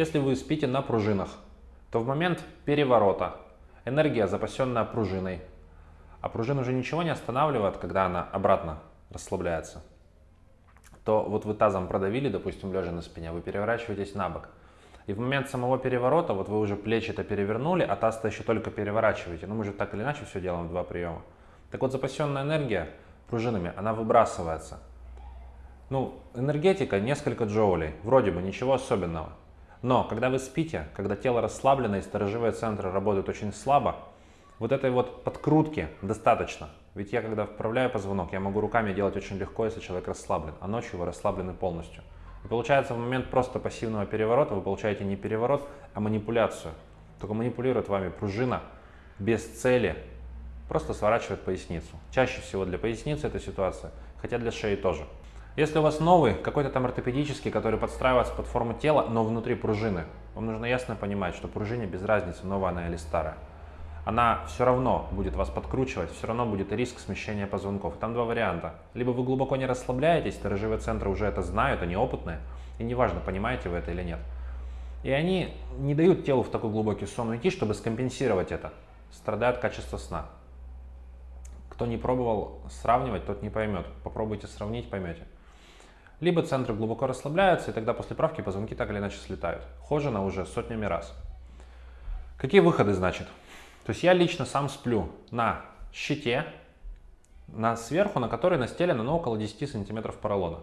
Если вы спите на пружинах, то в момент переворота энергия, запасенная пружиной, а пружина уже ничего не останавливает, когда она обратно расслабляется, то вот вы тазом продавили, допустим, лежа на спине, вы переворачиваетесь на бок. И в момент самого переворота, вот вы уже плечи-то перевернули, а таз-то еще только переворачиваете. Ну, мы же так или иначе все делаем два приема. Так вот, запасенная энергия пружинами, она выбрасывается. Ну, энергетика несколько джоулей, вроде бы ничего особенного. Но когда вы спите, когда тело расслаблено и сторожевые центры работают очень слабо, вот этой вот подкрутки достаточно. Ведь я когда вправляю позвонок, я могу руками делать очень легко, если человек расслаблен, а ночью вы расслаблены полностью. И получается в момент просто пассивного переворота вы получаете не переворот, а манипуляцию. Только манипулирует вами пружина без цели, просто сворачивает поясницу. Чаще всего для поясницы эта ситуация, хотя для шеи тоже. Если у вас новый, какой-то там ортопедический, который подстраивается под форму тела, но внутри пружины, вам нужно ясно понимать, что пружине без разницы, новая она или старая. Она все равно будет вас подкручивать, все равно будет риск смещения позвонков. Там два варианта. Либо вы глубоко не расслабляетесь, сторожевые центры уже это знают, они опытные, и неважно, понимаете вы это или нет. И они не дают телу в такой глубокий сон уйти, чтобы скомпенсировать это. Страдает качество сна. Кто не пробовал сравнивать, тот не поймет. Попробуйте сравнить, поймете либо центры глубоко расслабляются, и тогда после правки позвонки так или иначе слетают. Хожено уже сотнями раз. Какие выходы, значит? То есть я лично сам сплю на щите, на сверху, на которой настелено ну, около 10 сантиметров поролона.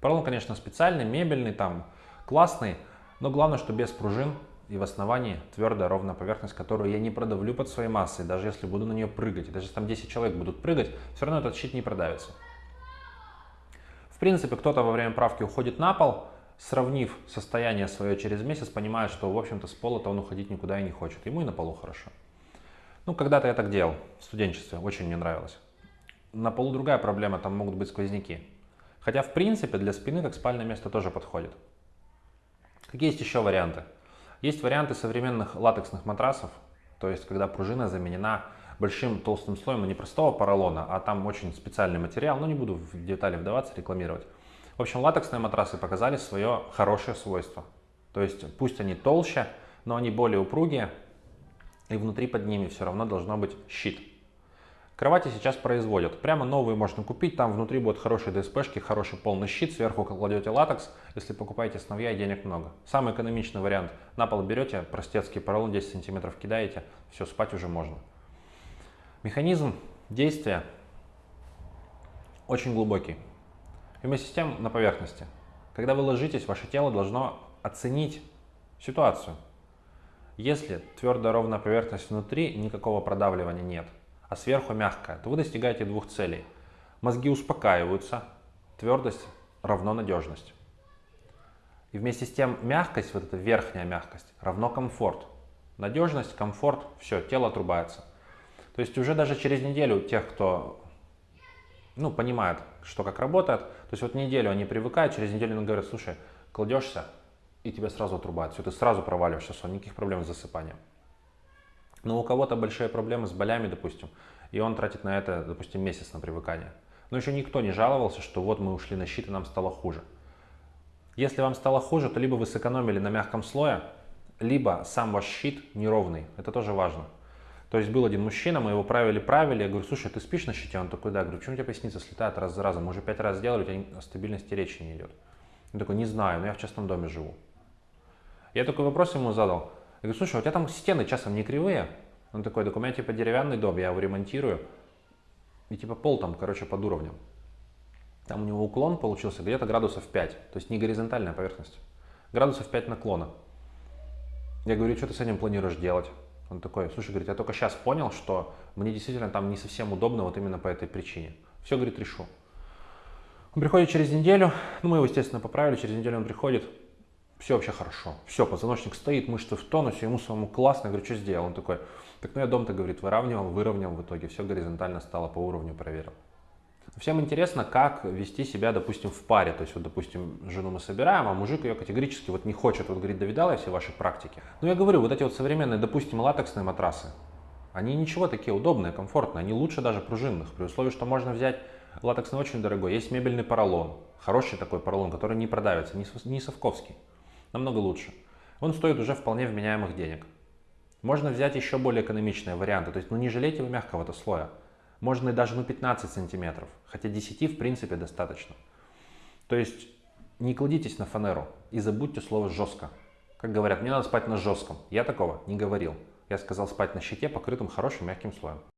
Поролон, конечно, специальный, мебельный, там классный, но главное, что без пружин и в основании твердая ровная поверхность, которую я не продавлю под своей массой, даже если буду на нее прыгать. Даже если там 10 человек будут прыгать, все равно этот щит не продавится. В принципе, кто-то во время правки уходит на пол, сравнив состояние свое через месяц, понимает, что, в общем-то, с пола-то он уходить никуда и не хочет. Ему и на полу хорошо. Ну, когда-то я так делал в студенчестве, очень мне нравилось. На полу другая проблема, там могут быть сквозняки. Хотя, в принципе, для спины как спальное место тоже подходит. Какие есть еще варианты? Есть варианты современных латексных матрасов, то есть когда пружина заменена большим толстым слоем, но не простого поролона, а там очень специальный материал, но не буду в детали вдаваться, рекламировать. В общем, латексные матрасы показали свое хорошее свойство. То есть пусть они толще, но они более упругие, и внутри под ними все равно должно быть щит. Кровати сейчас производят. Прямо новые можно купить, там внутри будут хорошие ДСПшки, хороший полный щит, сверху кладете латекс, если покупаете сновья денег много. Самый экономичный вариант. На пол берете простецкий поролон 10 сантиметров кидаете, все, спать уже можно. Механизм действия очень глубокий. Вместе с тем на поверхности. Когда вы ложитесь, ваше тело должно оценить ситуацию. Если твердая ровная поверхность внутри, никакого продавливания нет, а сверху мягкая, то вы достигаете двух целей. Мозги успокаиваются, твердость равно надежность. И вместе с тем мягкость, вот эта верхняя мягкость, равно комфорт. Надежность, комфорт, все, тело отрубается. То есть уже даже через неделю тех, кто ну, понимает, что как работает, то есть вот неделю они привыкают, через неделю они говорят, слушай, кладешься, и тебя сразу отрубают, все, ты сразу проваливаешься сон, никаких проблем с засыпанием. Но у кого-то большие проблемы с болями, допустим, и он тратит на это, допустим, месяц на привыкание. Но еще никто не жаловался, что вот мы ушли на щит и нам стало хуже. Если вам стало хуже, то либо вы сэкономили на мягком слое, либо сам ваш щит неровный. Это тоже важно. То есть был один мужчина, мы его правили-правили, я говорю, слушай, ты спишь на щите? Он такой, да. Я говорю, почему у тебя поясница слетает раз за разом? Мы уже пять раз сделали, у тебя стабильности речи не идет. Он такой, не знаю, но я в частном доме живу. Я такой вопрос ему задал. Я говорю, слушай, а у тебя там стены часом не кривые? Он такой, так у меня типа деревянный дом, я его ремонтирую. И типа пол там, короче, под уровнем. Там у него уклон получился где-то градусов 5. То есть не горизонтальная поверхность. Градусов 5 наклона. Я говорю, что ты с этим планируешь делать? Он такой, слушай, говорит, я только сейчас понял, что мне действительно там не совсем удобно вот именно по этой причине. Все, говорит, решу. Он приходит через неделю, ну мы его, естественно, поправили, через неделю он приходит, все вообще хорошо, все, позвоночник стоит, мышцы в тонусе, ему самому классно, я говорю, что сделал? Он такой, так ну я дом-то, говорит, выравнивал, выровнял в итоге, все горизонтально стало по уровню, проверил. Всем интересно, как вести себя, допустим, в паре. То есть, вот, допустим, жену мы собираем, а мужик ее категорически вот не хочет. Вот говорит, да видала я все ваши практики. Но я говорю, вот эти вот современные, допустим, латексные матрасы, они ничего такие удобные, комфортные, они лучше даже пружинных, при условии, что можно взять латексный очень дорогой. Есть мебельный поролон, хороший такой поролон, который не продавится, не совковский, намного лучше. он стоит уже вполне вменяемых денег. Можно взять еще более экономичные варианты, то есть ну не жалейте вы мягкого-то слоя. Можно и даже ну 15 сантиметров, хотя 10 в принципе достаточно. То есть не кладитесь на фанеру и забудьте слово жестко. Как говорят, мне надо спать на жестком. Я такого не говорил. Я сказал спать на щите, покрытым хорошим мягким слоем.